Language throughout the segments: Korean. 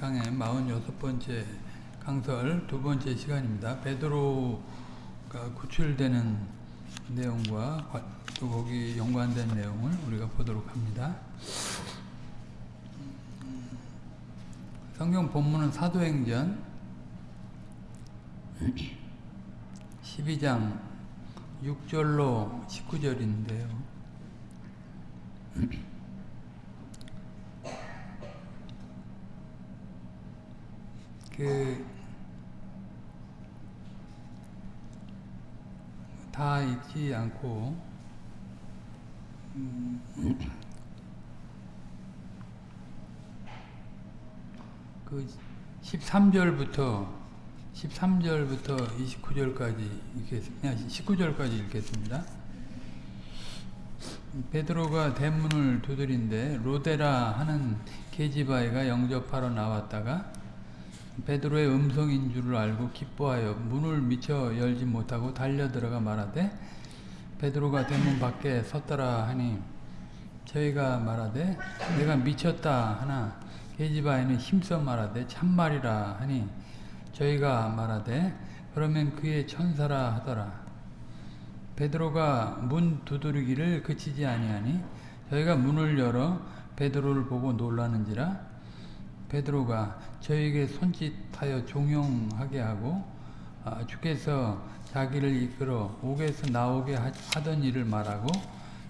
강의 46번째 강설 두 번째 시간입니다. 베드로가 구출되는 내용과 또 거기 연관된 내용을 우리가 보도록 합니다. 성경 본문은 사도행전 12장 6절로 19절인데요. 그, 다 읽지 않고, 음, 그 13절부터 13절부터 29절까지 읽겠습니다. 19절까지 읽겠습니다. 베드로가 대문을 두드린데 로데라 하는 계집아이가 영접하러 나왔다가 베드로의 음성인 줄을 알고 기뻐하여 문을 미처 열지 못하고 달려 들어가 말하되 베드로가 대문 밖에 섰더라 하니 저희가 말하되 내가 미쳤다 하나 계집아이는 힘써 말하되 참말이라 하니 저희가 말하되 그러면 그의 천사라 하더라. 베드로가 문 두드리기를 그치지 아니하니 저희가 문을 열어 베드로를 보고 놀라는지라 베드로가 저에게 손짓하여 종용하게 하고 아, 주께서 자기를 이끌어 옥에서 나오게 하던 일을 말하고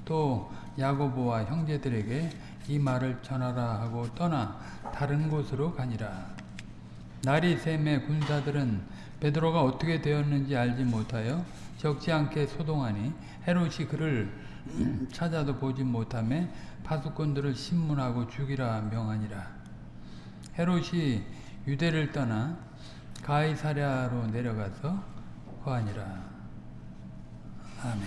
또 야고보와 형제들에게 이 말을 전하라 하고 떠나 다른 곳으로 가니라. 날이 샘에 군사들은 베드로가 어떻게 되었는지 알지 못하여 적지 않게 소동하니 헤롯이 그를 찾아도 보지 못하며 파수꾼들을 신문하고 죽이라 명하니라. 헤롯이 유대를 떠나 가이사랴로 내려가서 거하니라. 아멘.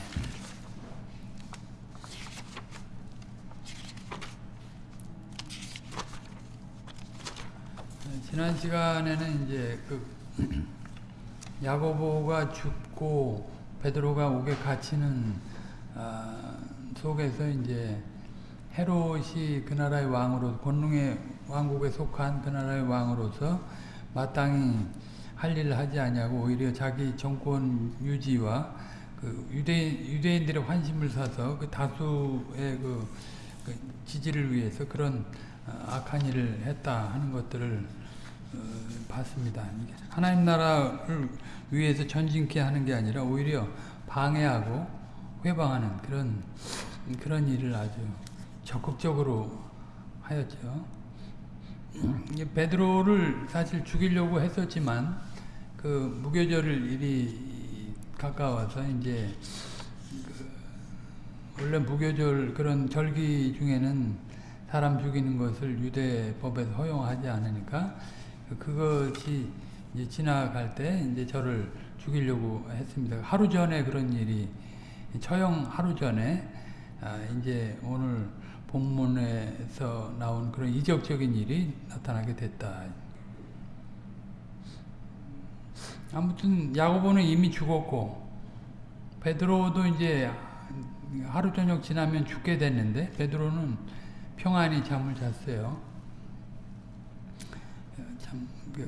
지난 시간에는 이제 그 야고보가 죽고 베드로가 옥에 갇히는 아, 속에서 이제 헤롯이 그 나라의 왕으로 권능의 왕국에 속한 그 나라의 왕으로서 마땅히 할 일을 하지 아니하고 오히려 자기 정권 유지와 그 유대인 유대인들의 환심을 사서 그 다수의 그, 그 지지를 위해서 그런 악한 일을 했다 하는 것들을 어, 봤습니다. 하나님 나라를 위해서 전진케 하는 게 아니라 오히려 방해하고 회방하는 그런 그런 일을 아주 적극적으로 하였죠. 베드로를 사실 죽이려고 했었지만 그 무교절을 일이 가까워서 이제 그 원래 무교절 그런 절기 중에는 사람 죽이는 것을 유대 법에서 허용하지 않으니까 그것이 이제 지나갈 때 이제 저를 죽이려고 했습니다. 하루 전에 그런 일이 처형 하루 전에 아 이제 오늘 본문에서 나온 그런 이적적인 일이 나타나게 됐다. 아무튼 야고보는 이미 죽었고 베드로도 이제 하루 저녁 지나면 죽게 됐는데 베드로는 평안히 잠을 잤어요.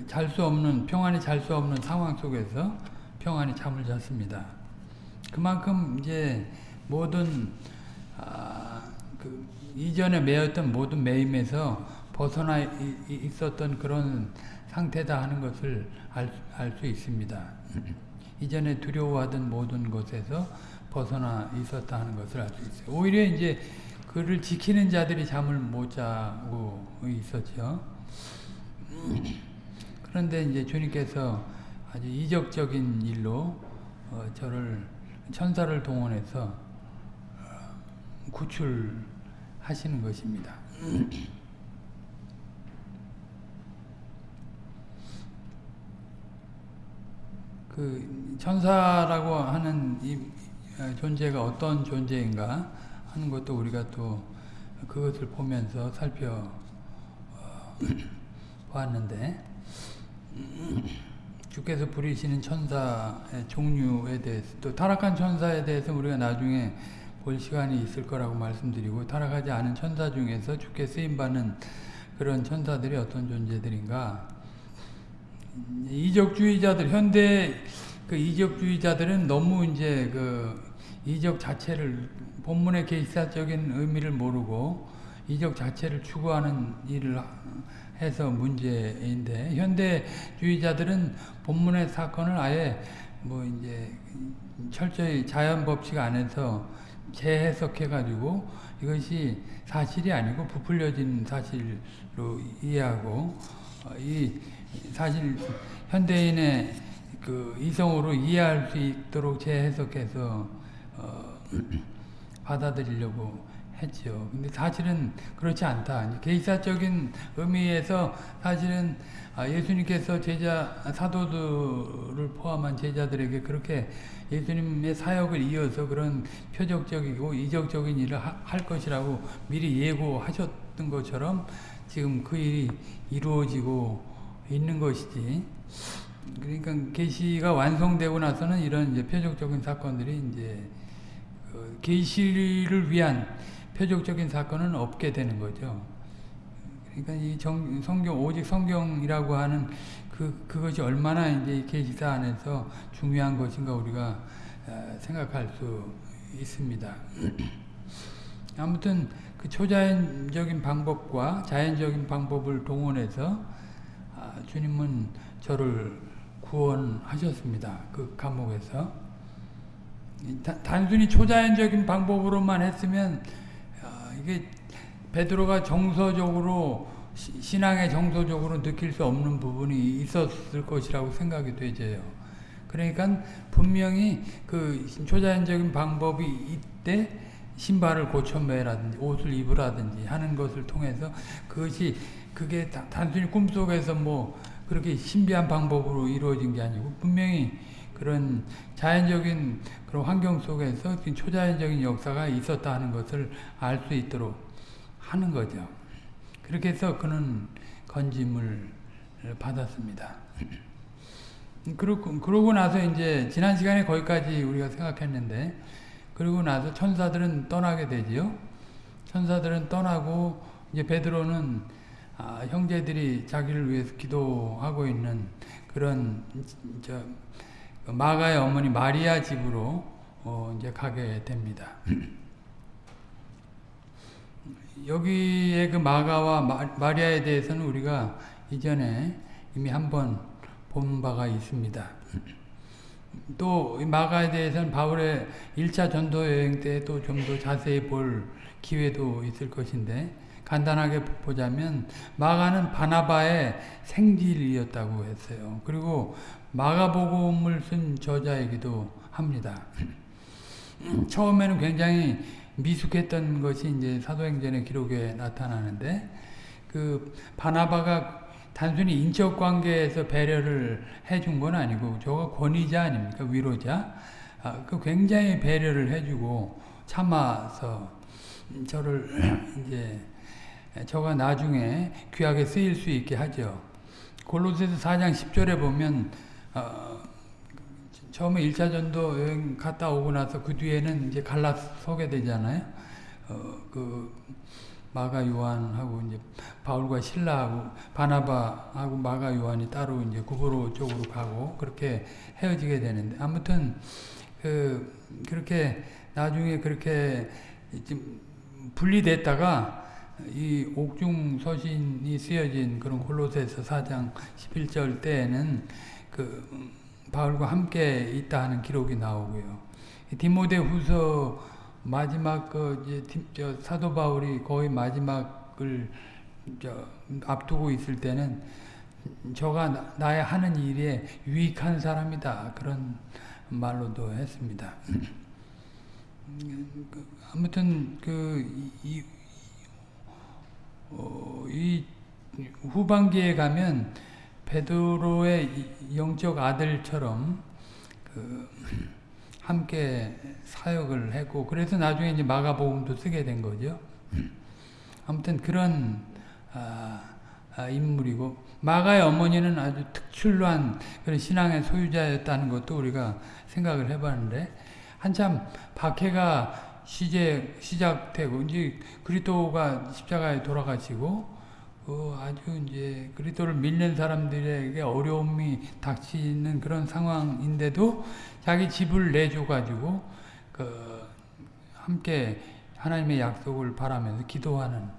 잘수 없는 평안히 잘 수 없는 상황 속에서 평안히 잠을 잤습니다. 그만큼 이제 모든 아, 그 이전에 매였던 모든 매임에서 벗어나 있었던 그런 상태다 하는 것을 알 수 있습니다. 이전에 두려워하던 모든 것에서 벗어나 있었다 하는 것을 알 수 있어요. 오히려 이제 그를 지키는 자들이 잠을 못 자고 있었죠. 그런데 이제 주님께서 아주 이적적인 일로 어, 저를 천사를 동원해서 어, 구출 하시는 것입니다. 그 천사라고 하는 이 존재가 어떤 존재인가 하는 것도 우리가 또 그것을 보면서 살펴 보았는데 주께서 부리시는 천사의 종류에 대해서 또 타락한 천사에 대해서 우리가 나중에 볼 시간이 있을 거라고 말씀드리고 타락하지 않은 천사 중에서 주께 쓰임받는 그런 천사들이 어떤 존재들인가? 이적주의자들 현대 그 이적주의자들은 너무 이제 그 이적 자체를 본문의 계시사적인 의미를 모르고 이적 자체를 추구하는 일을 해서 문제인데 현대주의자들은 본문의 사건을 아예 뭐 이제 철저히 자연 법칙 안에서 재해석해 가지고 이것이 사실이 아니고 부풀려진 사실로 이해하고 이 사실 현대인의 그 이성으로 이해할 수 있도록 재해석해서 어 받아들이려고 했죠. 근데 사실은 그렇지 않다. 계시사적인 의미에서 사실은 예수님께서 제자 사도들을 포함한 제자들에게 그렇게 예수님의 사역을 이어서 그런 표적적이고 이적적인 일을 할 것이라고 미리 예고하셨던 것처럼 지금 그 일이 이루어지고 있는 것이지. 그러니까 계시가 완성되고 나서는 이런 이제 표적적인 사건들이 이제 그 계시를 위한 표적적인 사건은 없게 되는 거죠. 그러니까 이 정, 성경 오직 성경이라고 하는 그 그것이 얼마나 이제 계시사 안에서 중요한 것인가 우리가 생각할 수 있습니다. 아무튼 그 초자연적인 방법과 자연적인 방법을 동원해서 주님은 저를 구원하셨습니다. 그 감옥에서 단순히 초자연적인 방법으로만 했으면 이게 베드로가 정서적으로 신앙의 정서적으로 느낄 수 없는 부분이 있었을 것이라고 생각이 되져요. 그러니까 분명히 그 초자연적인 방법이 이때 신발을 고쳐 매라든지 옷을 입으라든지 하는 것을 통해서 그것이 그게 단순히 꿈속에서 뭐 그렇게 신비한 방법으로 이루어진 게 아니고 분명히 그런 자연적인 그런 환경 속에서 초자연적인 역사가 있었다 하는 것을 알 수 있도록 하는 거죠. 그렇게 해서 그는 건짐을 받았습니다. 그러고, 그러고 나서 이제 지난 시간에 거기까지 우리가 생각했는데 그리고 나서 천사들은 떠나게 되지요. 천사들은 떠나고 이제 베드로는 아, 형제들이 자기를 위해서 기도하고 있는 그런 저 마가의 어머니 마리아 집으로 어 이제 가게 됩니다. 여기에 그 마가와 마, 리아에 대해서는 우리가 이전에 이미 한번 본 바가 있습니다. 또 마가에 대해서는 바울의 1차 전도 여행 때 또 좀 더 자세히 볼 기회도 있을 것인데 간단하게 보자면 마가는 바나바의 생질이었다고 했어요. 그리고 마가복음을 쓴 저자이기도 합니다. 처음에는 굉장히 미숙했던 것이 이제 사도행전의 기록에 나타나는데 그 바나바가 단순히 인적 관계에서 배려를 해준 건 아니고 저가 권위자 아닙니까 위로자 아, 그 굉장히 배려를 해주고 참아서 저를 이제 저가 나중에 귀하게 쓰일 수 있게 하죠. 골로새서 4장 10절에 보면 어, 처음에 1차 전도 여행 갔다 오고 나서 그 뒤에는 이제 갈라 서게 되잖아요. 어, 그 마가 요한하고 이제 바울과 신라하고 바나바하고 마가 요한이 따로 이제 구보로 쪽으로 가고 그렇게 헤어지게 되는데 아무튼 그 그렇게 나중에 그렇게 좀 분리됐다가 이 옥중 서신이 쓰여진 그런 홀로새서 4장 11절 때에는 그 바울과 함께 있다 하는 기록이 나오고요. 디모데 후서 마지막 그 이제 사도 바울이 거의 마지막을 앞두고 있을 때는 저가 나의 하는 일에 유익한 사람이다 그런 말로도 했습니다. 아무튼 그이 어, 이 후반기에 가면 베드로의 영적 아들처럼 그 함께 사역을 했고 그래서 나중에 이제 마가복음도 쓰게 된 거죠. 아무튼 그런 아, 아, 인물이고 마가의 어머니는 아주 특출난 그런 신앙의 소유자였다는 것도 우리가 생각을 해봤는데 한참 박해가 시제, 시작되고 이제 그리스도가 십자가에 돌아가시고 그 아주 이제 그리스도를 믿는 사람들에게 어려움이 닥치는 그런 상황인데도 자기 집을 내줘 가지고 그 함께 하나님의 약속을 바라면서 기도하는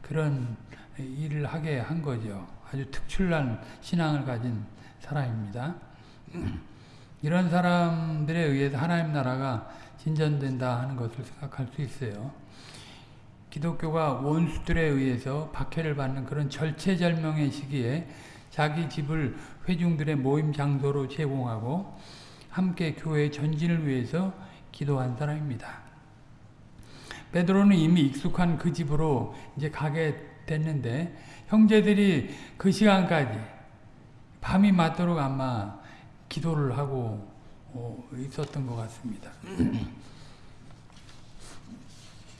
그런 일을 하게 한 거죠. 아주 특출난 신앙을 가진 사람입니다. 이런 사람들에 의해서 하나님 나라가 진전된다 하는 것을 생각할 수 있어요. 기독교가 원수들에 의해서 박해를 받는 그런 절체절명의 시기에 자기 집을 회중들의 모임 장소로 제공하고 함께 교회의 전진을 위해서 기도한 사람입니다. 베드로는 이미 익숙한 그 집으로 이제 가게 됐는데 형제들이 그 시간까지 밤이 맞도록 아마 기도를 하고 있었던 것 같습니다.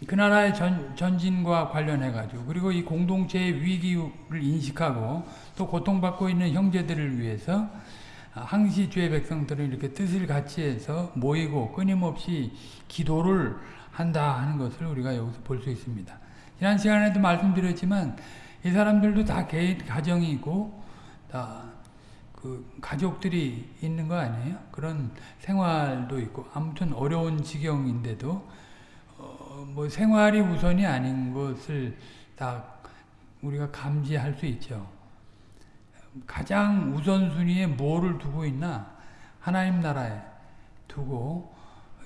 그 나라의 전, 전진과 관련해 가지고 그리고 이 공동체의 위기를 인식하고 또 고통받고 있는 형제들을 위해서 항시 주의 백성들은 이렇게 뜻을 같이 해서 모이고 끊임없이 기도를 한다 하는 것을 우리가 여기서 볼 수 있습니다. 지난 시간에도 말씀드렸지만 이 사람들도 다 개인 가정이 있고 다 그 가족들이 있는 거 아니에요? 그런 생활도 있고 아무튼 어려운 지경인데도 어, 뭐 생활이 우선이 아닌 것을 다 우리가 감지할 수 있죠. 가장 우선순위에 뭐를 두고 있나? 하나님 나라에 두고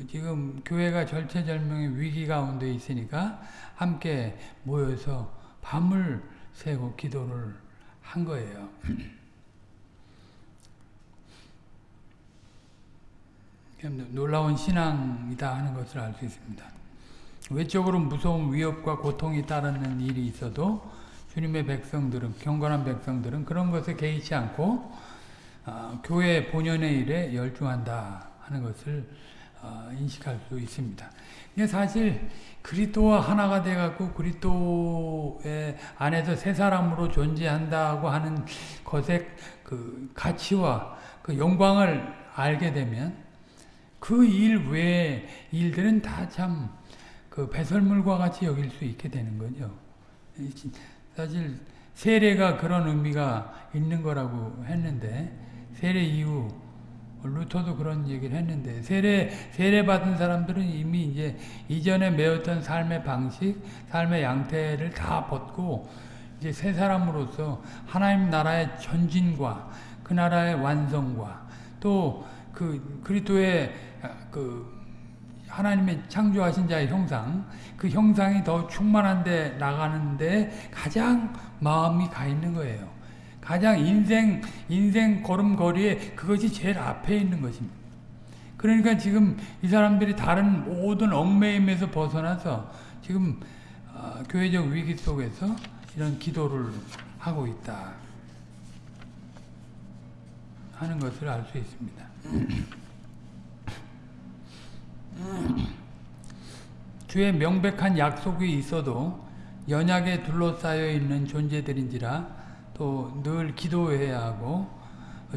지금 교회가 절체절명의 위기 가운데 있으니까 함께 모여서 밤을 새고 기도를 한 거예요. 놀라운 신앙이다 하는 것을 알 수 있습니다. 외적으로 무서운 위협과 고통이 따르는 일이 있어도 주님의 백성들은 경건한 백성들은 그런 것에 개의치 않고 어, 교회 본연의 일에 열중한다 하는 것을 어, 인식할 수 있습니다. 사실 그리스도와 하나가 돼갖고 그리스도의 안에서 새 사람으로 존재한다고 하는 것의 그 가치와 그 영광을 알게 되면 그 일 외의 일들은 다 참 그 배설물과 같이 여길 수 있게 되는 거죠. 사실 세례가 그런 의미가 있는 거라고 했는데 세례 이후 루터도 그런 얘기를 했는데 세례 세례 받은 사람들은 이미 이제 이전에 매었던 삶의 방식, 삶의 양태를 다 벗고 이제 새 사람으로서 하나님 나라의 전진과 그 나라의 완성과 또 그 그리스도의 그 하나님의 창조하신 자의 형상, 그 형상이 더 충만한 데 나가는데 가장 마음이 가 있는 거예요. 가장 인생, 인생 걸음걸이에 그것이 제일 앞에 있는 것입니다. 그러니까 지금 이 사람들이 다른 모든 얽매임에서 벗어나서 지금 어, 교회적 위기 속에서 이런 기도를 하고 있다 하는 것을 알 수 있습니다. 주의 명백한 약속이 있어도 연약에 둘러싸여 있는 존재들인지라 또 늘 기도해야 하고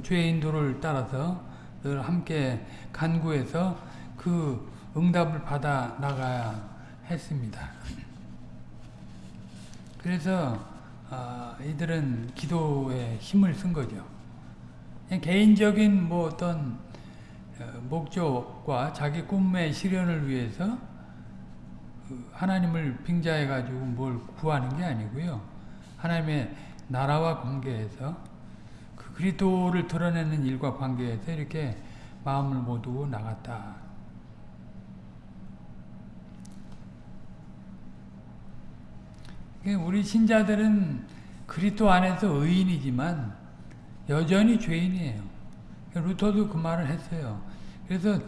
주의 인도를 따라서 늘 함께 간구해서 그 응답을 받아 나가야 했습니다. 그래서 어, 이들은 기도에 힘을 쓴 거죠. 개인적인 뭐 어떤 목적과 자기 꿈의 실현을 위해서 하나님을 빙자해 가지고 뭘 구하는 게 아니고요. 하나님의 나라와 관계에서 그 그리스도를 드러내는 일과 관계에서 이렇게 마음을 모두고 나갔다. 우리 신자들은 그리스도 안에서 의인이지만 여전히 죄인이에요. 루터도 그 말을 했어요. 그래서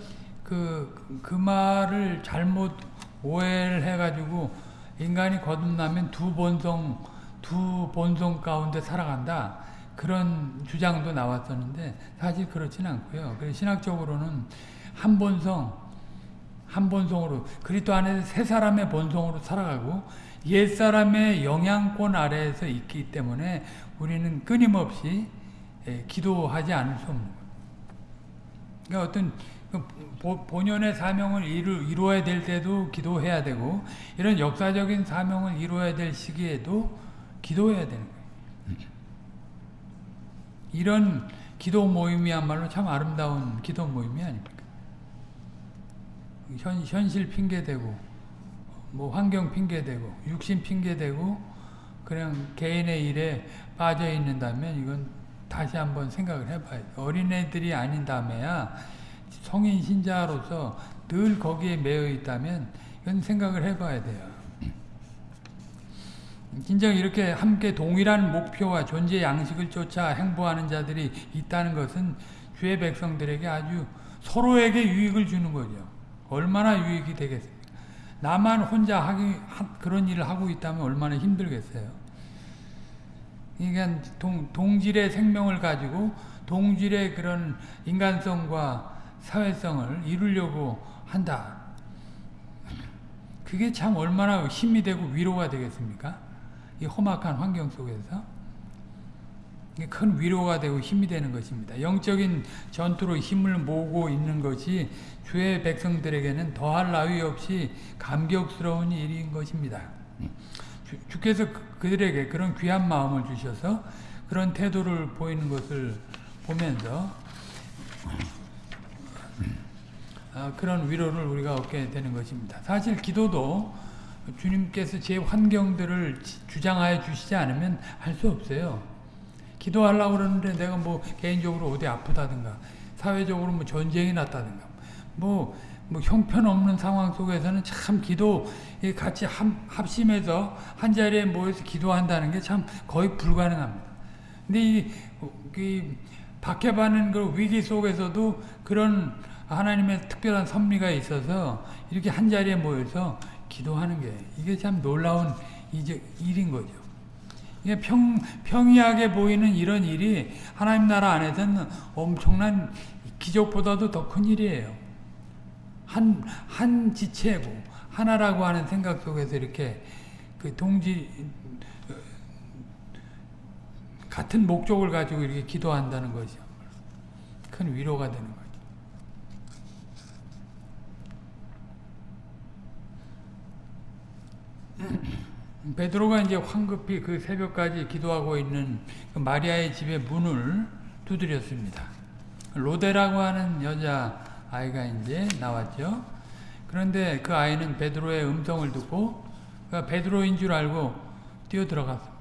그, 그 말을 잘못 오해를 해가지고 인간이 거듭나면 두 본성, 두 본성 가운데 살아간다. 그런 주장도 나왔었는데 사실 그렇진 않고요. 신학적으로는 한 본성, 한 본성으로 그리스도 안에서 세 사람의 본성으로 살아가고 옛 사람의 영향권 아래에서 있기 때문에 우리는 끊임없이 기도하지 않을 수 없는. 그러니까 어떤 그 본연의 사명을 이루, 이루어야 될 때도 기도해야 되고 이런 역사적인 사명을 이루어야 될 시기에도 기도해야 되는 거예요. 이런 기도 모임이야말로 참 아름다운 기도 모임이 아닙니까? 현, 현실 핑계대고 뭐 환경 핑계대고 육신 핑계대고 그냥 개인의 일에 빠져 있는다면 이건 다시 한번 생각을 해봐야 돼. 어린애들이 아닌다며야 성인 신자로서 늘 거기에 매여 있다면 이건 생각을 해봐야 돼요. 진정 이렇게 함께 동일한 목표와 존재 양식을 쫓아 행보하는 자들이 있다는 것은 주의 백성들에게 아주 서로에게 유익을 주는 거죠. 얼마나 유익이 되겠습니까? 나만 혼자 하기 그런 일을 하고 있다면 얼마나 힘들겠어요. 그러니까 동, 동질의 생명을 가지고 동질의 그런 인간성과 사회성을 이루려고 한다. 그게 참 얼마나 힘이 되고 위로가 되겠습니까? 이 험악한 환경 속에서 큰 위로가 되고 힘이 되는 것입니다. 영적인 전투로 힘을 모으고 있는 것이 주의 백성들에게는 더할 나위 없이 감격스러운 일인 것입니다. 주, 께서 그들에게 그런 귀한 마음을 주셔서 그런 태도를 보이는 것을 보면서 아, 그런 위로를 우리가 얻게 되는 것입니다. 사실 기도도 주님께서 제 환경들을 주장하여 주시지 않으면 할 수 없어요. 기도하려고 그러는데 내가 뭐 개인적으로 어디 아프다든가 사회적으로 뭐 전쟁이 났다든가 뭐, 뭐 형편없는 상황 속에서는 참 기도 같이 합심해서 한 자리에 모여서 기도한다는 게 참 거의 불가능합니다. 근데 이, 이 박해받는 그 위기 속에서도 그런 하나님의 특별한 섭리가 있어서 이렇게 한 자리에 모여서 기도하는 게 이게 참 놀라운 이제 일인 거죠. 이게 평, 평이하게 보이는 이런 일이 하나님 나라 안에서는 엄청난 기적보다도 더 큰 일이에요. 한, 한 지체고, 하나라고 하는 생각 속에서 이렇게 그 동지, 같은 목적을 가지고 이렇게 기도한다는 것이죠. 큰 위로가 되는 거죠. 베드로가 이제 황급히 그 새벽까지 기도하고 있는 그 마리아의 집의 문을 두드렸습니다. 로데라고 하는 여자 아이가 이제 나왔죠. 그런데 그 아이는 베드로의 음성을 듣고 그 베드로인 줄 알고 뛰어 들어갔습니다.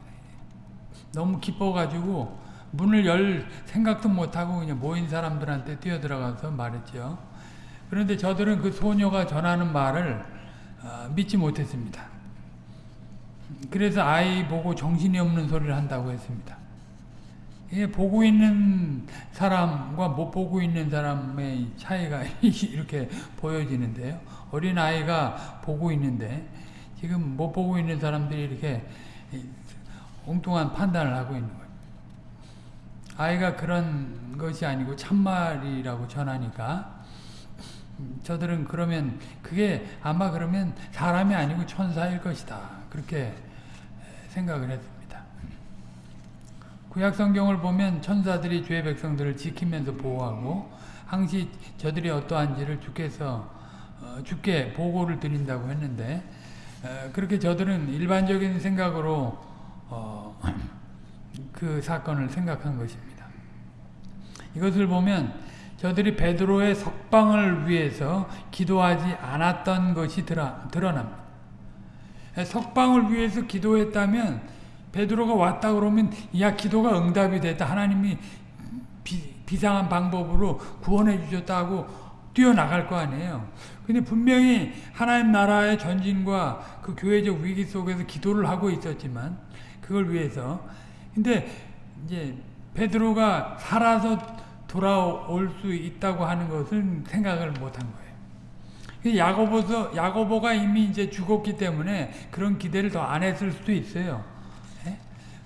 너무 기뻐가지고 문을 열 생각도 못하고 그냥 모인 사람들한테 뛰어 들어가서 말했죠. 그런데 저들은 그 소녀가 전하는 말을 어, 믿지 못했습니다. 그래서 아이 보고 정신이 없는 소리를 한다고 했습니다. 예, 보고 있는 사람과 못 보고 있는 사람의 차이가 이렇게 보여지는데요. 어린 아이가 보고 있는데 지금 못 보고 있는 사람들이 이렇게 엉뚱한 판단을 하고 있는 거예요. 아이가 그런 것이 아니고 참말이라고 전하니까 저들은 그러면 그게 아마 그러면 사람이 아니고 천사일 것이다. 그렇게 생각을 했습니다. 구약 성경을 보면 천사들이 죄의 백성들을 지키면서 보호하고 항시 저들이 어떠한지를 주께서 어, 주께 보고를 드린다고 했는데 어, 그렇게 저들은 일반적인 생각으로 어, 그 사건을 생각한 것입니다. 이것을 보면 저들이 베드로의 석방을 위해서 기도하지 않았던 것이 드러납니다. 석방을 위해서 기도했다면 베드로가 왔다 그러면 야 기도가 응답이 됐다. 하나님이 비, 상한 방법으로 구원해 주셨다고 뛰어나갈 거 아니에요. 근데 분명히 하나님 나라의 전진과 그 교회적 위기 속에서 기도를 하고 있었지만 그걸 위해서 근데 이제 베드로가 살아서 돌아올 수 있다고 하는 것은 생각을 못한 거예요. 야고보서 야고보가 이미 이제 죽었기 때문에 그런 기대를 더 안 했을 수도 있어요.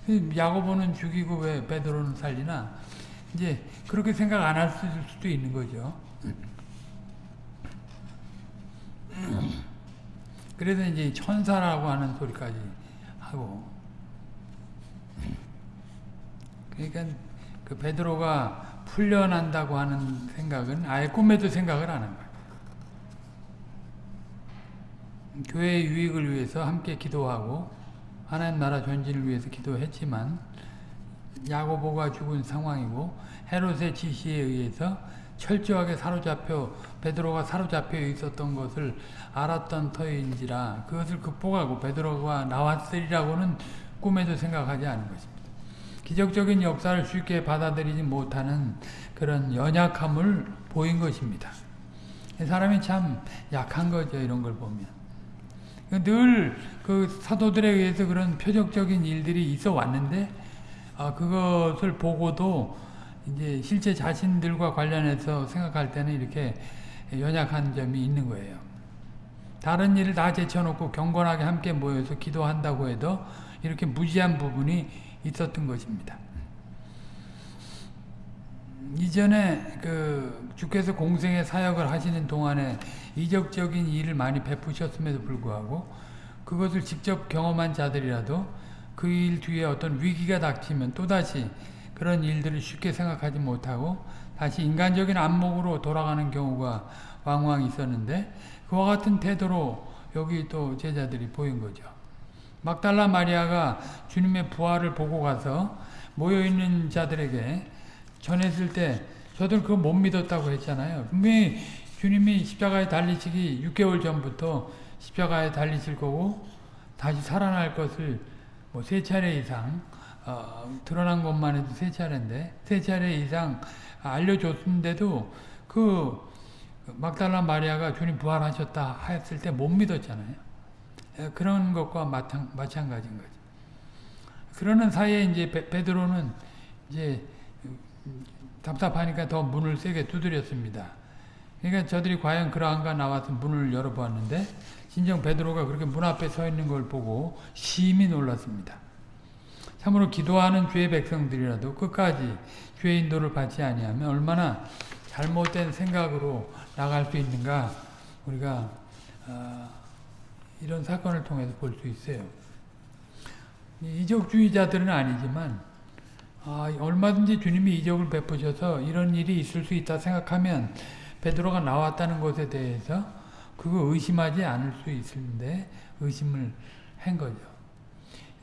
예? 야고보는 죽이고 왜 베드로는 살리나? 이제 그렇게 생각 안 할 수도 있는 거죠. 그래서 이제 천사라고 하는 소리까지 하고. 그러니까 그 베드로가 풀려난다고 하는 생각은 아예 꿈에도 생각을 안 한 거예요. 교회의 유익을 위해서 함께 기도하고 하나님 나라 전진을 위해서 기도했지만 야고보가 죽은 상황이고 헤롯의 지시에 의해서 철저하게 사로잡혀 베드로가 사로잡혀 있었던 것을 알았던 터인지라 그것을 극복하고 베드로가 나왔으리라고는 꿈에도 생각하지 않은 것입니다. 기적적인 역사를 쉽게 받아들이지 못하는 그런 연약함을 보인 것입니다. 사람이 참 약한 거죠 이런 걸 보면 늘 그 사도들에 의해서 그런 표적적인 일들이 있어 왔는데 아, 그것을 보고도 이제 실제 자신들과 관련해서 생각할 때는 이렇게 연약한 점이 있는 거예요. 다른 일을 다 제쳐놓고 경건하게 함께 모여서 기도한다고 해도 이렇게 무지한 부분이 있었던 것입니다. 이전에 그 주께서 공생의 사역을 하시는 동안에 이적적인 일을 많이 베푸셨음에도 불구하고 그것을 직접 경험한 자들이라도 그 일 뒤에 어떤 위기가 닥치면 또다시 그런 일들을 쉽게 생각하지 못하고 다시 인간적인 안목으로 돌아가는 경우가 왕왕 있었는데 그와 같은 태도로 여기 또 제자들이 보인 거죠. 막달라 마리아가 주님의 부활을 보고 가서 모여있는 자들에게 전했을 때 저들 그거 못 믿었다고 했잖아요. 분명히 주님이 십자가에 달리시기 6개월 전부터 십자가에 달리실 거고 다시 살아날 것을 뭐 세 차례 이상 어, 드러난 것만 해도 세 차례인데 세 차례 이상 알려줬는데도 그 막달라 마리아가 주님 부활하셨다 했을 때 못 믿었잖아요. 그런 것과 마찬, 마찬가지인 거죠. 그러는 사이에 이제 베, 드로는 이제 답답하니까 더 문을 세게 두드렸습니다. 그러니까 저들이 과연 그러한가 나와서 문을 열어보았는데 진정 베드로가 그렇게 문 앞에 서 있는 걸 보고 심히 놀랐습니다. 참으로 기도하는 주의 백성들이라도 끝까지 주의 인도를 받지 아니하면 얼마나 잘못된 생각으로 나갈 수 있는가 우리가 어, 이런 사건을 통해서 볼 수 있어요. 이적주의자들은 아니지만 아, 얼마든지 주님이 이적을 베푸셔서 이런 일이 있을 수 있다 생각하면 베드로가 나왔다는 것에 대해서 그거 의심하지 않을 수 있는데 의심을 한 거죠.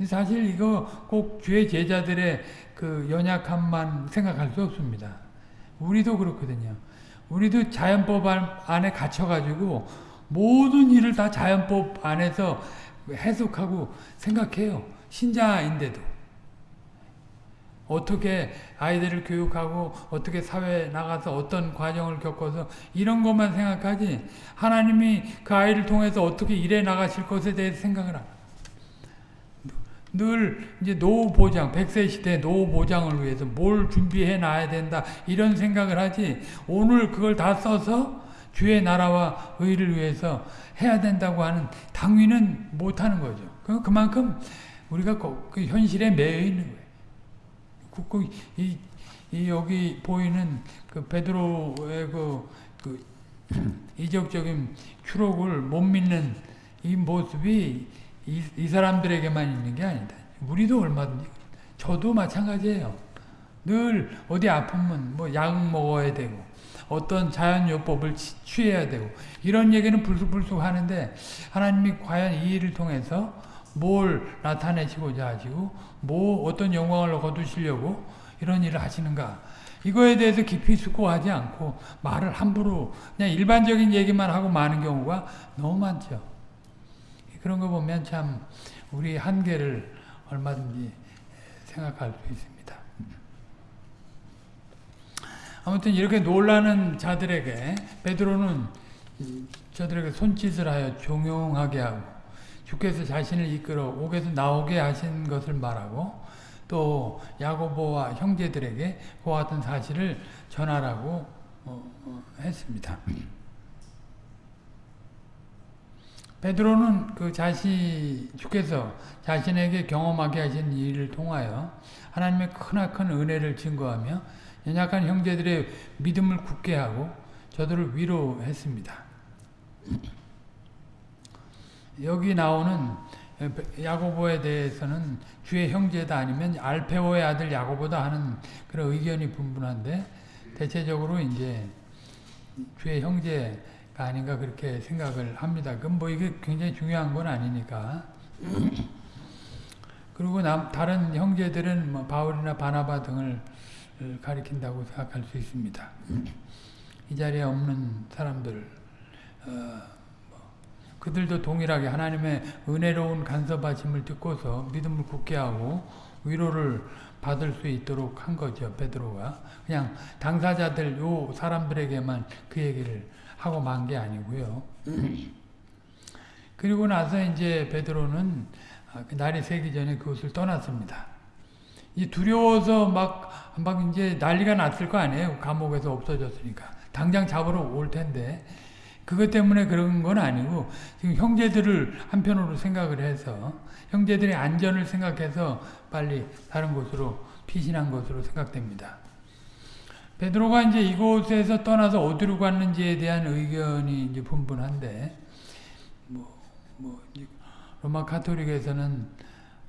사실 이거 꼭 주의 제자들의 그 연약함만 생각할 수 없습니다. 우리도 그렇거든요. 우리도 자연법 안에 갇혀가지고 모든 일을 다 자연법 안에서 해석하고 생각해요. 신자인데도. 어떻게 아이들을 교육하고 어떻게 사회에 나가서 어떤 과정을 겪어서 이런 것만 생각하지 하나님이 그 아이를 통해서 어떻게 일해 나가실 것에 대해서 생각을 안늘 이제 노후 보장, 100세 시대 노후 보장을 위해서 뭘 준비해 놔야 된다 이런 생각을 하지 오늘 그걸 다 써서 주의 나라와 의를 위해서 해야 된다고 하는 당위는 못하는 거죠. 그만큼 우리가 그 현실에 매여 있는 거예요. 그, 이, 이 여기 보이는 그 베드로의 그, 그 이적적인 추록을 못 믿는 이 모습이 이, 이 사람들에게만 있는 게 아니다. 우리도 얼마든지 저도 마찬가지예요. 늘 어디 아프면 뭐 약 먹어야 되고 어떤 자연요법을 취해야 되고 이런 얘기는 불쑥불쑥 하는데 하나님이 과연 이 일을 통해서 뭘 나타내시고자 하시고 뭐 어떤 영광을 거두시려고 이런 일을 하시는가 이거에 대해서 깊이 숙고하지 않고 말을 함부로 그냥 일반적인 얘기만 하고 많은 경우가 너무 많죠. 그런 거 보면 참 우리 한계를 얼마든지 생각할 수 있습니다. 아무튼 이렇게 놀라는 자들에게 베드로는 저들에게 손짓을 하여 종용하게 하고 주께서 자신을 이끌어 옥에서 나오게 하신 것을 말하고 또 야고보와 형제들에게 그와 같은 사실을 전하라고 어, 어, 했습니다. 베드로는 그 자신 주께서 자신에게 경험하게 하신 일을 통하여 하나님의 크나큰 은혜를 증거하며 연약한 형제들의 믿음을 굳게 하고 저들을 위로했습니다. 여기 나오는 야고보에 대해서는 주의 형제다 아니면 알페오의 아들 야고보다 하는 그런 의견이 분분한데 대체적으로 이제 주의 형제가 아닌가 그렇게 생각을 합니다. 그럼 뭐 이게 굉장히 중요한 건 아니니까. 그리고 남, 다른 형제들은 뭐 바울이나 바나바 등을 가리킨다고 생각할 수 있습니다. 이 자리에 없는 사람들, 어, 뭐, 그들도 동일하게 하나님의 은혜로운 간섭하심을 듣고서 믿음을 굳게 하고 위로를 받을 수 있도록 한 거죠. 베드로가 그냥 당사자들 요 사람들에게만 그 얘기를 하고 만 게 아니고요. 그리고 나서 이제 베드로는 그 날이 새기 전에 그곳을 떠났습니다. 이 두려워서 막, 막 이제 난리가 났을 거 아니에요. 감옥에서 없어졌으니까. 당장 잡으러 올 텐데. 그것 때문에 그런 건 아니고, 지금 형제들을 한편으로 생각을 해서, 형제들의 안전을 생각해서 빨리 다른 곳으로 피신한 것으로 생각됩니다. 베드로가 이제 이곳에서 떠나서 어디로 갔는지에 대한 의견이 이제 분분한데, 뭐, 뭐, 로마 카톨릭에서는,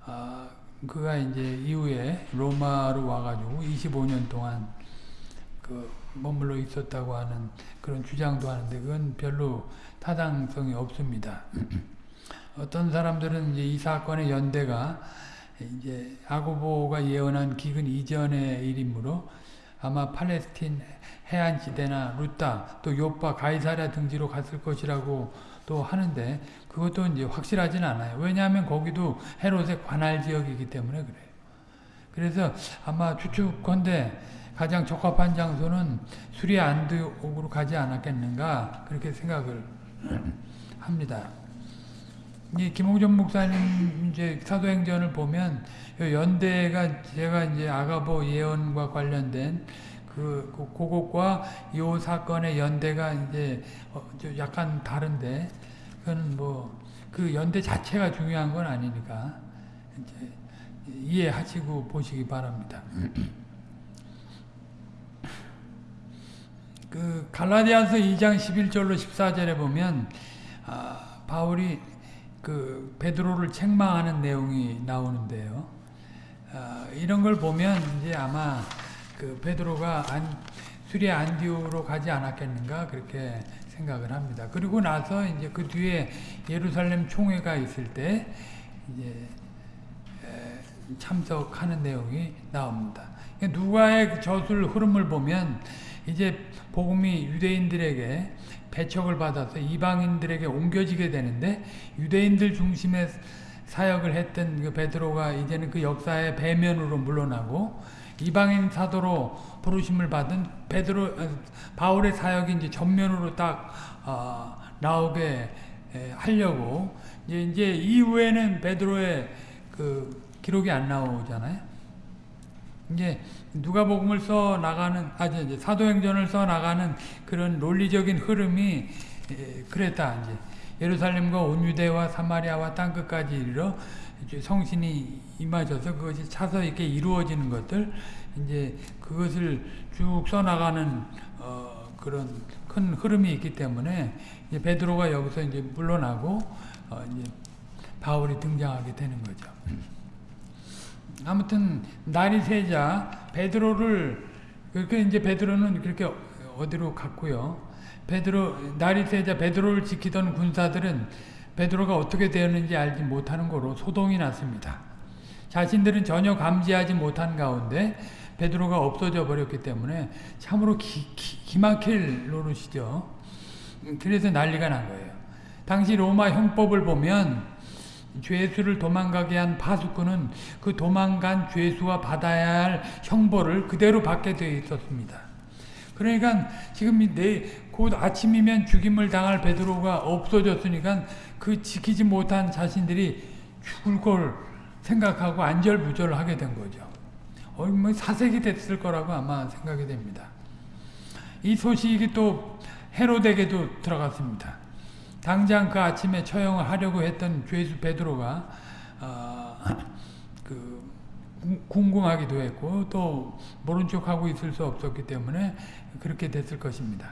아, 그가 이제 이후에 로마로 와가지고 25년 동안 그 머물러 있었다고 하는 그런 주장도 하는데 그건 별로 타당성이 없습니다. 어떤 사람들은 이제 이 사건의 연대가 이제 아고보가 예언한 기근 이전의 일이므로 아마 팔레스틴 해안 지대나 루타 또 요파 가이사랴 등지로 갔을 것이라고 또 하는데 그것도 이제 확실하진 않아요. 왜냐하면 거기도 헤롯의 관할 지역이기 때문에 그래요. 그래서 아마 추측컨대 가장 적합한 장소는 수리 안드옥으로 가지 않았겠는가 그렇게 생각을 합니다. 이 김홍전 목사님 이제 사도행전을 보면 연대가 제가 이제 아가보 예언과 관련된 그, 그 그것과 이 사건의 연대가 이제 어, 약간 다른데 그건 뭐 그 연대 자체가 중요한 건 아니니까 이제 이해하시고 보시기 바랍니다. 그 갈라디아서 2장 11절로 14절에 보면 아, 바울이 그 베드로를 책망하는 내용이 나오는데요. 아, 이런 걸 보면 이제 아마 그 베드로가 안, 수리 안디오로 가지 않았겠는가 그렇게 생각을 합니다. 그리고 나서 이제 그 뒤에 예루살렘 총회가 있을 때 이제 참석하는 내용이 나옵니다. 누가의 그 저술 흐름을 보면 이제 복음이 유대인들에게 배척을 받아서 이방인들에게 옮겨지게 되는데 유대인들 중심의 사역을 했던 그 베드로가 이제는 그 역사의 배면으로 물러나고 이방인 사도로 부르심을 받은 베드로 어, 바울의 사역이 이제 전면으로 딱 어, 나오게 에, 하려고 이제 이제 이후에는 베드로의 그 기록이 안 나오잖아요. 이제 누가복음을 써 나가는 아 이제 사도행전을 써 나가는 그런 논리적인 흐름이 에, 그랬다 이제 예루살렘과 온 유대와 사마리아와 땅 끝까지 이르러 성신이 임하셔서 그것이 차서 이렇게 이루어지는 것들 이제 그것을 쭉 써 나가는 어 그런 큰 흐름이 있기 때문에 이제 베드로가 여기서 이제 물러나고 어 이제 바울이 등장하게 되는 거죠. 아무튼 날이 새자 베드로를 그렇게 이제 베드로는 그렇게 어디로 갔고요. 베드로 날이 새자 베드로를 지키던 군사들은 베드로가 어떻게 되었는지 알지 못하는 거로 소동이 났습니다. 자신들은 전혀 감지하지 못한 가운데 베드로가 없어져 버렸기 때문에 참으로 기, 기, 기막힐 노릇이죠. 그래서 난리가 난 거예요. 당시 로마 형법을 보면 죄수를 도망가게 한 파수꾼은 그 도망간 죄수와 받아야 할 형벌을 그대로 받게 되어 있었습니다. 그러니까 지금 내곧 아침이면 죽임을 당할 베드로가 없어졌으니까 그 지키지 못한 자신들이 죽을 걸 생각하고 안절부절하게 된 거죠. 어, 뭐 사색이 됐을 거라고 아마 생각이 됩니다. 이 소식이 또 헤로데게도 들어갔습니다. 당장 그 아침에 처형을 하려고 했던 죄수 베드로가 어, 그 궁금하기도 했고 또 모른 척하고 있을 수 없었기 때문에 그렇게 됐을 것입니다.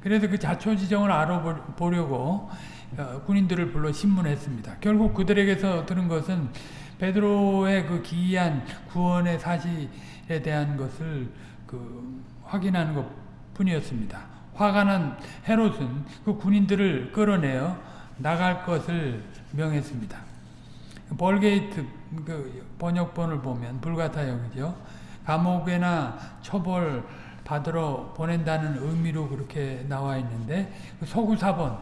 그래서 그 자초지정을 알아보려고 어, 군인들을 불러 신문했습니다. 결국 그들에게서 들은 것은 베드로의 그 기이한 구원의 사실에 대한 것을 그 확인하는 것 뿐이었습니다. 화가 난 헤롯은 그 군인들을 끌어내어 나갈 것을 명했습니다. 벌게이트 그 번역본을 보면 불같아요, 그죠? 감옥에나 처벌 받으러 보낸다는 의미로 그렇게 나와 있는데 그 서구 사본,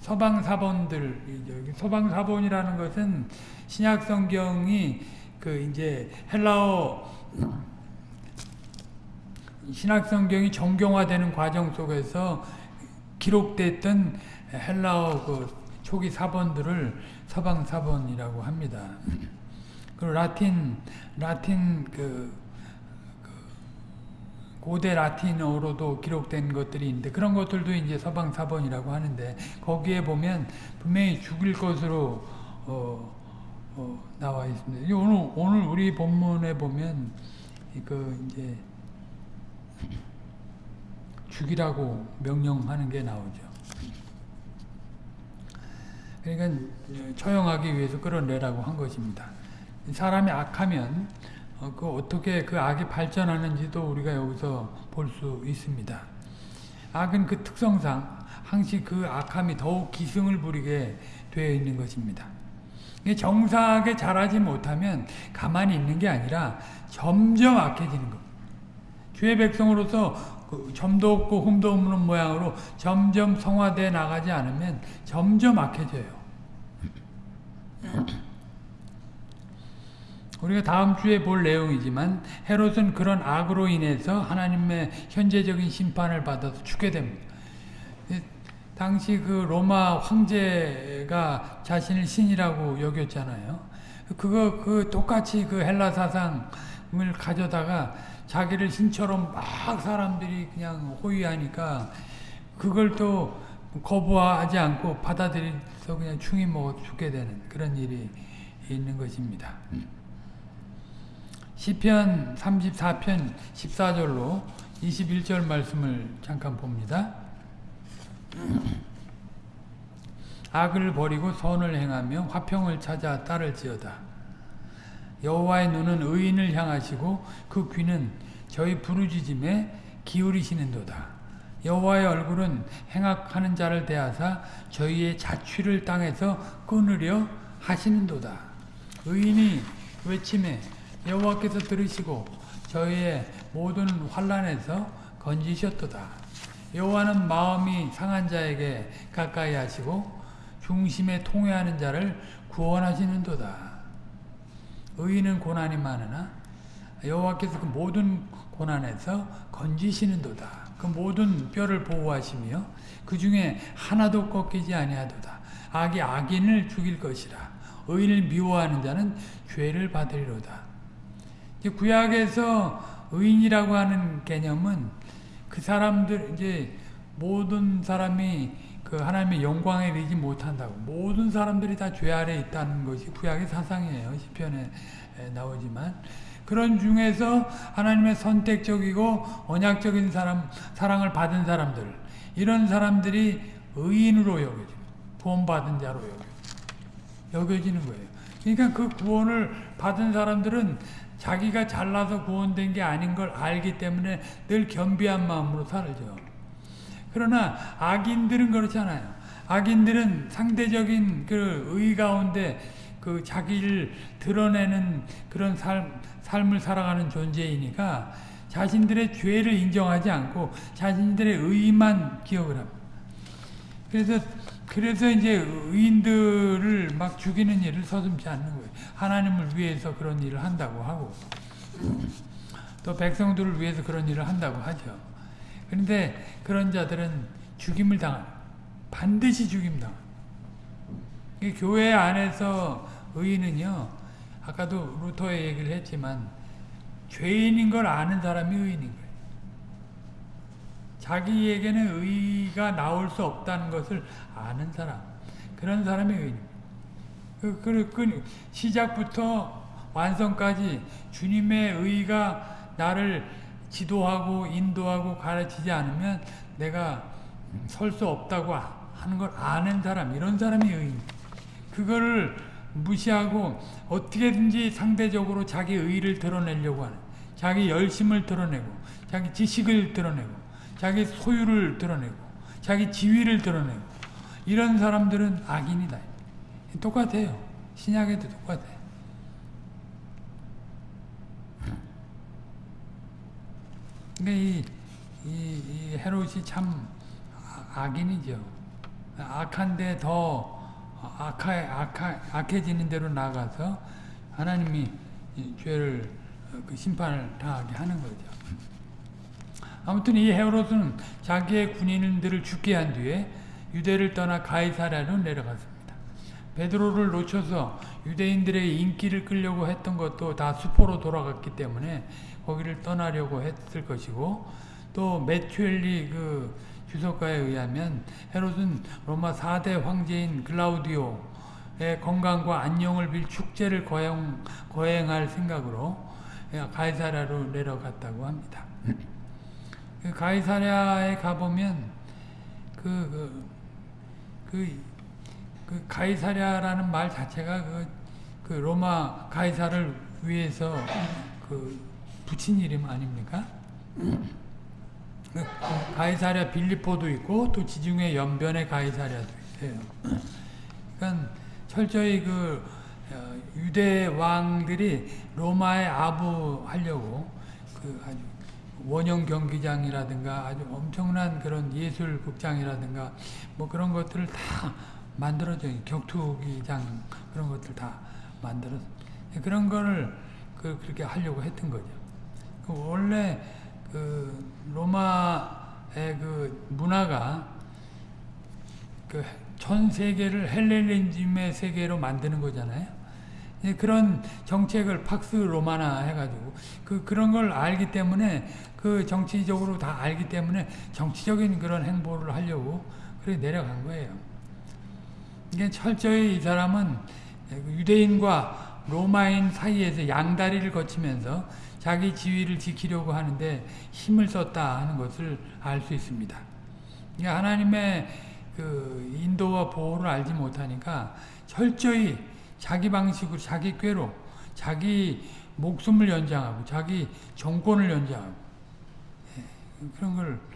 서방 사본들, 서방 사본이라는 것은 신약 성경이 그 이제 헬라어 신약 성경이 정경화되는 과정 속에서 기록됐던 헬라어 그 초기 사본들을 서방 사본이라고 합니다. 그리고 라틴 라틴 그, 그 고대 라틴어로도 기록된 것들이 있는데 그런 것들도 이제 서방 사본이라고 하는데 거기에 보면 분명히 죽일 것으로 어, 어, 나와 있습니다. 오늘 오늘 우리 본문에 보면 그 이제 죽이라고 명령하는 게 나오죠. 그러니까 처형하기 위해서 끌어내라고 한 것입니다. 사람이 악하면 어, 그 어떻게 그 악이 발전하는지도 우리가 여기서 볼 수 있습니다. 악은 그 특성상 항시 그 악함이 더욱 기승을 부리게 되어 있는 것입니다. 정사하게 자라지 못하면 가만히 있는 게 아니라 점점 악해지는 것. 주의 백성으로서 그 점도 없고 흠도 없는 모양으로 점점 성화돼 나가지 않으면 점점 악해져요. 우리가 다음 주에 볼 내용이지만 헤롯은 그런 악으로 인해서 하나님의 현재적인 심판을 받아서 죽게 됩니다. 당시 그 로마 황제가 자신을 신이라고 여겼잖아요. 그거 그 똑같이 그 헬라 사상을 가져다가 자기를 신처럼 막 사람들이 그냥 호위하니까 그걸 또 거부하지 않고 받아들여서 그냥 충이 먹어 죽게 되는 그런 일이 있는 것입니다. 시편 34편 14절로 21절 말씀을 잠깐 봅니다. 악을 버리고 선을 행하며 화평을 찾아 따를지어다. 여호와의 눈은 의인을 향하시고 그 귀는 저희 부르짖음에 기울이시는도다. 여호와의 얼굴은 행악하는 자를 대하사 저희의 자취를 땅에서 끊으려 하시는도다. 의인이 외침에 여호와께서 들으시고 저희의 모든 환란에서 건지셨도다. 여호와는 마음이 상한 자에게 가까이 하시고 중심에 통회하는 자를 구원하시는도다. 의인은 고난이 많으나 여호와께서 그 모든 고난에서 건지시는도다. 그 모든 뼈를 보호하시며 그 중에 하나도 꺾이지 아니하도다. 악이 악인을 죽일 것이라. 의인을 미워하는 자는 죄를 받으리로다. 구약에서 의인이라고 하는 개념은 그 사람들 이제 모든 사람이 그 하나님의 영광에 이르지 못한다고 모든 사람들이 다 죄 아래 있다는 것이 구약의 사상이에요. 시편에 나오지만 그런 중에서 하나님의 선택적이고 언약적인 사람 사랑을 받은 사람들 이런 사람들이 의인으로 여겨져 구원받은 자로 여겨 여겨지는 거예요. 그러니까 그 구원을 받은 사람들은 자기가 잘나서 구원된 게 아닌 걸 알기 때문에 늘 겸비한 마음으로 살죠. 그러나 악인들은 그렇잖아요. 악인들은 상대적인 그 의 가운데 그 자기를 드러내는 그런 삶, 삶을 살아가는 존재이니까 자신들의 죄를 인정하지 않고 자신들의 의만 기억을 합니다. 그래서 그래서 이제 의인들을 막 죽이는 일을 서슴지 않는 거예요. 하나님을 위해서 그런 일을 한다고 하고 또 백성들을 위해서 그런 일을 한다고 하죠. 그런데 그런 자들은 죽임을 당한 반드시 죽임 당 교회 안에서 의인은요 아까도 루터의 얘기를 했지만 죄인인 걸 아는 사람이 의인인 거예요. 자기에게는 의가 나올 수 없다는 것을 아는 사람 그런 사람이 의인입니다. 그, 그, 그 시작부터 완성까지 주님의 의가 나를 지도하고 인도하고 가르치지 않으면 내가 설 수 없다고 하는 걸 아는 사람 이런 사람이 의인 그거를 무시하고 어떻게든지 상대적으로 자기 의를 드러내려고 하는 자기 열심을 드러내고 자기 지식을 드러내고 자기 소유를 드러내고 자기 지위를 드러내고 이런 사람들은 악인이다. 똑같아요. 신약에도 똑같아요. 근데 이, 이, 이 헤롯이 참 아- 악인이죠. 악한데 더 악하, 악하, 악해지는 대로 나가서 하나님이 이 죄를 어, 그 심판을 당하게 하는 거죠. 아무튼 이 헤롯은 자기의 군인들을 죽게 한 뒤에 유대를 떠나 가이사랴로 내려갔습니다. 베드로를 놓쳐서 유대인들의 인기를 끌려고 했던 것도 다 수포로 돌아갔기 때문에 거기를 떠나려고 했을 것이고 또 메추엘리 그 주석가에 의하면 헤롯은 로마 4대 황제인 글라우디오의 건강과 안녕을 빌 축제를 거행, 거행할 생각으로 가이사랴로 내려갔다고 합니다. 그 가이사랴에 가보면 그, 그, 그, 그 가이사랴라는 말 자체가 그, 그 로마 가이사를 위해서 그 붙인 이름 아닙니까? 그 가이사랴 빌리포도 있고 또 지중해 연변에 가이사랴도 있어요. 그러니까 철저히 그 어, 유대 왕들이 로마에 아부하려고 그 아주 원형 경기장이라든가 아주 엄청난 그런 예술 극장이라든가 뭐 그런 것들을 다 만들어져 격투기장 그런 것들 다 만들어 그런 거를 그 그렇게 하려고 했던 거죠. 그 원래 그 로마의 그 문화가 그 전 세계를 헬레니즘의 세계로 만드는 거잖아요. 예, 그런 정책을 팍스 로마나 해가지고 그 그런 걸 알기 때문에 그 정치적으로 다 알기 때문에 정치적인 그런 행보를 하려고 그래 내려간 거예요. 이게 철저히 이 사람은 유대인과 로마인 사이에서 양다리를 거치면서 자기 지위를 지키려고 하는데 힘을 썼다 하는 것을 알 수 있습니다. 하나님의 그 인도와 보호를 알지 못하니까 철저히 자기 방식으로 자기 꾀로 자기 목숨을 연장하고 자기 정권을 연장하고 그런 걸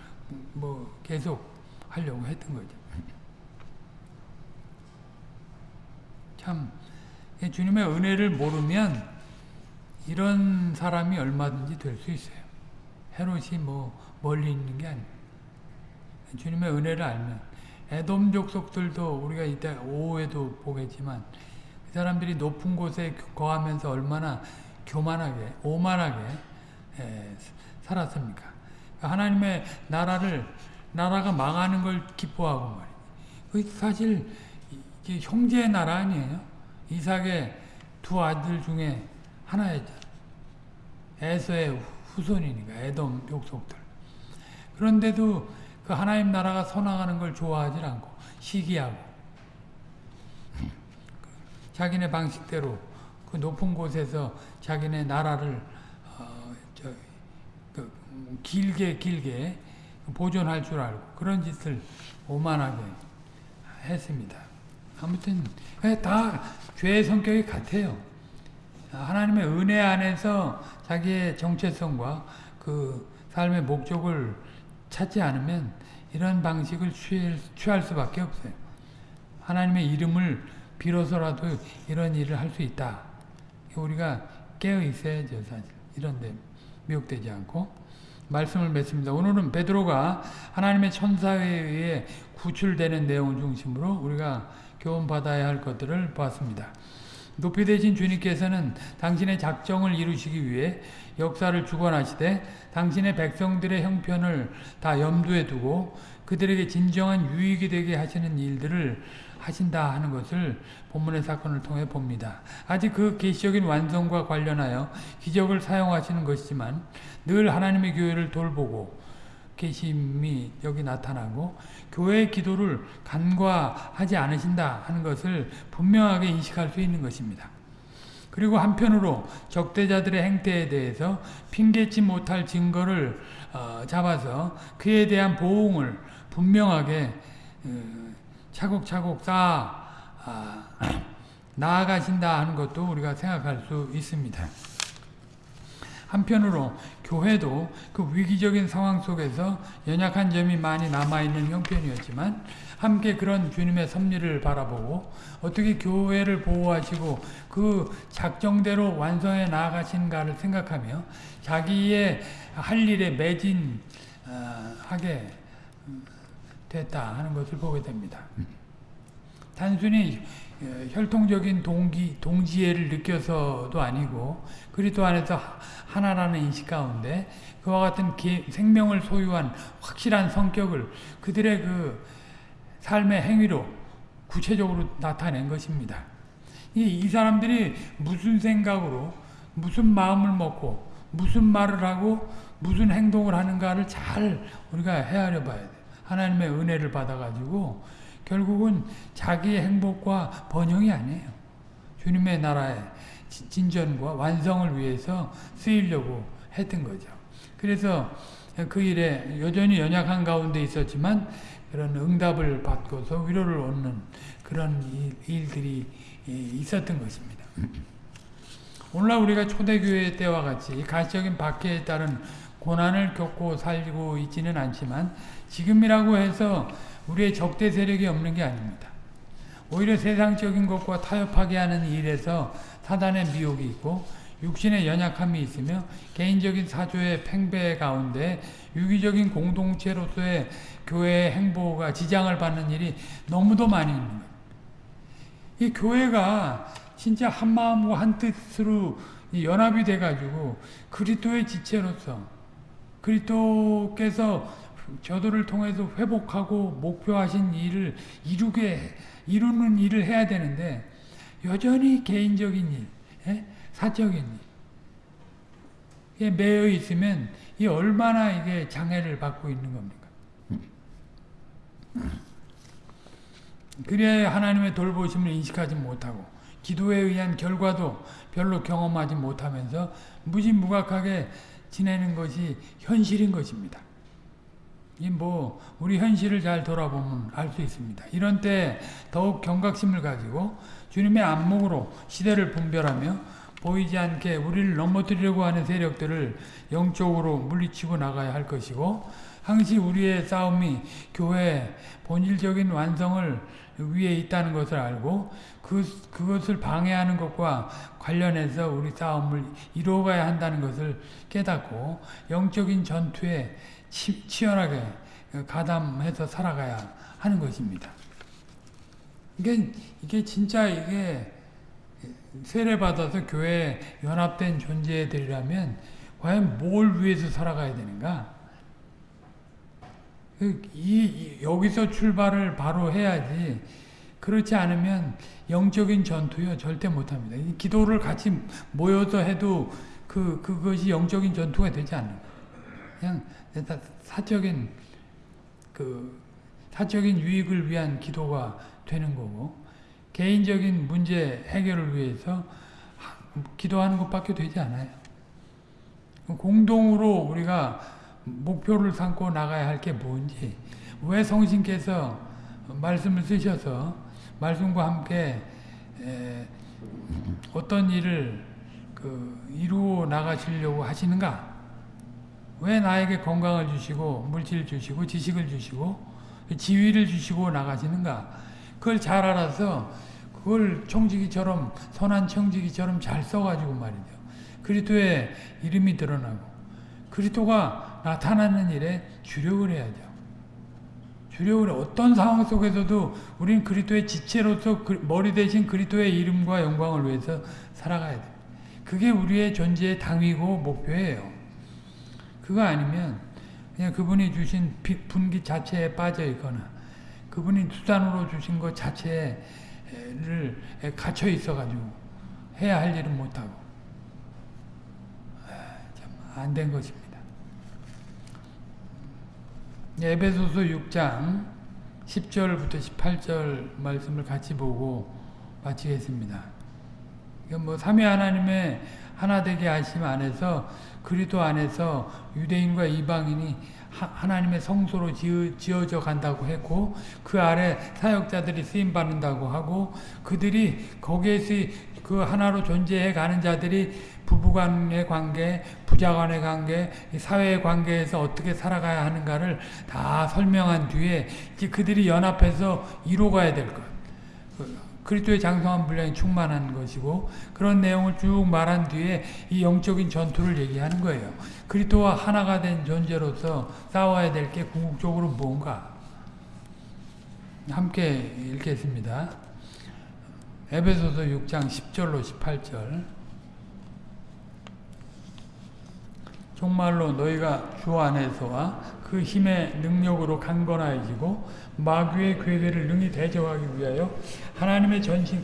뭐 계속 하려고 했던 거죠. 참 주님의 은혜를 모르면 이런 사람이 얼마든지 될 수 있어요. 헤롯이 뭐 멀리 있는 게 아니에요. 주님의 은혜를 알면 에돔 족속들도 우리가 이때 오후에도 보겠지만 그 사람들이 높은 곳에 거하면서 얼마나 교만하게 오만하게 에, 살았습니까? 하나님의 나라를 나라가 망하는 걸 기뻐하고 말이에요. 그 사실 형제의 나라 아니에요? 이삭의 두 아들 중에 하나였잖아. 에서의 후손이니까 에돔 족속들. 그런데도 그 하나님 나라가 서나가는 걸 좋아하지 않고 시기하고 자기네 방식대로 그 높은 곳에서 자기네 나라를 어, 저, 그 길게 길게 보존할 줄 알고 그런 짓을 오만하게 했습니다. 아무튼 다 죄의 성격이 같아요. 하나님의 은혜 안에서 자기의 정체성과 그 삶의 목적을 찾지 않으면 이런 방식을 취할, 취할 수밖에 없어요. 하나님의 이름을 빌어서라도 이런 일을 할 수 있다. 우리가 깨어 있어야죠, 사실. 이런데 미혹되지 않고. 말씀을 맺습니다. 오늘은 베드로가 하나님의 천사에 의해 구출되는 내용을 중심으로 우리가 교훈받아야 할 것들을 보았습니다. 높이 되신 주님께서는 당신의 작정을 이루시기 위해 역사를 주관하시되 당신의 백성들의 형편을 다 염두에 두고 그들에게 진정한 유익이 되게 하시는 일들을 하신다 하는 것을 본문의 사건을 통해 봅니다. 아직 그 계시적인 완성과 관련하여 기적을 사용하시는 것이지만 늘 하나님의 교회를 돌보고 계심이 여기 나타나고 교회의 기도를 간과하지 않으신다 하는 것을 분명하게 인식할 수 있는 것입니다. 그리고 한편으로 적대자들의 행태에 대해서 핑계치 못할 증거를 어, 잡아서 그에 대한 보응을 분명하게 어, 차곡차곡 쌓아 아, 나아가신다 하는 것도 우리가 생각할 수 있습니다. 한편으로 교회도 그 위기적인 상황 속에서 연약한 점이 많이 남아있는 형편이었지만 함께 그런 주님의 섭리를 바라보고 어떻게 교회를 보호하시고 그 작정대로 완성해 나아가신가를 생각하며 자기의 할 일에 매진하게 됐다 하는 것을 보게 됩니다. 단순히 어, 혈통적인 동기, 동지애를 느껴서도 아니고 그리스도 안에서 하나라는 인식 가운데 그와 같은 개, 생명을 소유한 확실한 성격을 그들의 그 삶의 행위로 구체적으로 나타낸 것입니다. 이, 이 사람들이 무슨 생각으로 무슨 마음을 먹고 무슨 말을 하고 무슨 행동을 하는가를 잘 우리가 헤아려 봐야 돼요. 하나님의 은혜를 받아가지고 결국은 자기의 행복과 번영이 아니에요. 주님의 나라의 진전과 완성을 위해서 쓰이려고 했던 거죠. 그래서 그 일에 여전히 연약한 가운데 있었지만 그런 응답을 받고서 위로를 얻는 그런 일들이 있었던 것입니다. 오늘날 우리가 초대교회 때와 같이 가시적인 박해에 따른 고난을 겪고 살고 있지는 않지만 지금이라고 해서 우리의 적대 세력이 없는 게 아닙니다. 오히려 세상적인 것과 타협하게 하는 일에서 사단의 미혹이 있고 육신의 연약함이 있으며 개인적인 사조의 팽배 가운데 유기적인 공동체로서의 교회의 행보가 지장을 받는 일이 너무도 많이 있는 거예요. 이 교회가 진짜 한 마음과 한 뜻으로 연합이 돼가지고 그리스도의 지체로서 그리스도께서 저들을 통해서 회복하고 목표하신 일을 이루게 이루는 일을 해야 되는데 여전히 개인적인 일, 예? 사적인 일, 매여 있으면 이 얼마나 이게 장애를 받고 있는 겁니까? 그래야 하나님의 돌보심을 인식하지 못하고 기도에 의한 결과도 별로 경험하지 못하면서 무지무각하게 지내는 것이 현실인 것입니다. 이뭐 우리 현실을 잘 돌아보면 알 수 있습니다. 이런 때 더욱 경각심을 가지고 주님의 안목으로 시대를 분별하며 보이지 않게 우리를 넘어뜨리려고 하는 세력들을 영적으로 물리치고 나가야 할 것이고 항시 우리의 싸움이 교회의 본질적인 완성을 위에 있다는 것을 알고 그, 그것을 방해하는 것과 관련해서 우리 싸움을 이루어가야 한다는 것을 깨닫고 영적인 전투에 치, 치열하게 가담해서 살아가야 하는 것입니다. 이게, 이게 진짜 이게 세례받아서 교회에 연합된 존재들이라면 과연 뭘 위해서 살아가야 되는가? 그 이, 여기서 출발을 바로 해야지 그렇지 않으면 영적인 전투요 절대 못합니다. 기도를 같이 모여서 해도 그 그것이 영적인 전투가 되지 않는 그냥 사적인 그 사적인 유익을 위한 기도가 되는 거고 개인적인 문제 해결을 위해서 기도하는 것밖에 되지 않아요. 공동으로 우리가 목표를 삼고 나가야 할 게 뭔지 왜 성신께서 말씀을 쓰셔서 말씀과 함께 어떤 일을 그 이루어 나가시려고 하시는가 왜 나에게 건강을 주시고 물질을 주시고 지식을 주시고 지위를 주시고 나가시는가 그걸 잘 알아서 그걸 청지기처럼 선한 청지기처럼 잘 써가지고 말이죠. 그리스도의 이름이 드러나고 그리스도가 나타나는 일에 주력을 해야죠. 주력을 어떤 상황 속에서도 우리는 그리스도의 지체로서 그 머리 대신 그리스도의 이름과 영광을 위해서 살아가야 돼. 그게 우리의 존재의 당위고 목표예요. 그거 아니면 그냥 그분이 주신 분기 자체에 빠져 있거나 그분이 수단으로 주신 것 자체를 갇혀 있어가지고 해야 할 일은 못하고 아, 안된 것입니다. 에베소서 6장 10절부터 18절 말씀을 같이 보고 마치겠습니다. 뭐 삼위 하나님의 하나 되게 하심 안에서 그리스도 안에서 유대인과 이방인이 하나님의 성소로 지어, 져 간다고 했고 그 아래 사역자들이 쓰임 받는다고 하고 그들이 거기에서 그 하나로 존재해 가는 자들이 부부간의 관계, 부자 간의 관계, 이 사회 관계에서 어떻게 살아가야 하는가를 다 설명한 뒤에 그들이 연합해서 이루어가야 될 것. 그 그리스도의 장성한 분량이 충만한 것이고 그런 내용을 쭉 말한 뒤에 이 영적인 전투를 얘기하는 거예요. 그리스도와 하나가 된 존재로서 싸워야 될 게 궁극적으로 뭔가 함께 읽겠습니다. 에베소서 6장 10절로 18절 정말로 너희가 주 안에서와 그 힘의 능력으로 강건하여지고 마귀의 괴계를 능히 대적하기 위하여 하나님의 전신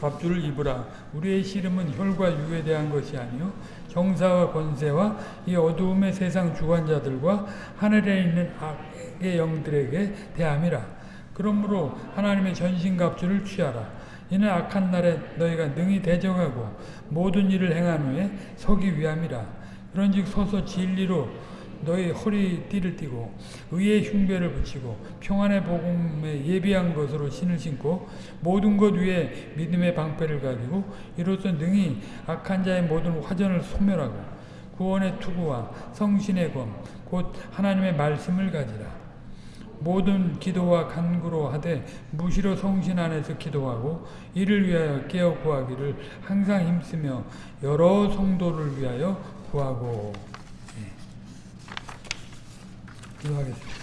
갑주를 입으라. 우리의 씨름은 혈과 육에 대한 것이 아니요 정사와 권세와 이 어두움의 세상 주관자들과 하늘에 있는 악의 영들에게 대함이라. 그러므로 하나님의 전신 갑주를 취하라. 이는 악한 날에 너희가 능히 대적하고 모든 일을 행한 후에 서기 위함이라. 그런즉 서서 진리로 너희 허리 띠를 띠고 의의 흉배를 붙이고 평안의 복음에 예비한 것으로 신을 신고 모든 것 위에 믿음의 방패를 가지고 이로써 능히 악한 자의 모든 화전을 소멸하고 구원의 투구와 성신의 검 곧 하나님의 말씀을 가지라 모든 기도와 간구로 하되 무시로 성신 안에서 기도하고 이를 위하여 깨어 구하기를 항상 힘쓰며 여러 성도를 위하여 구하고 예. 기도하겠습니다.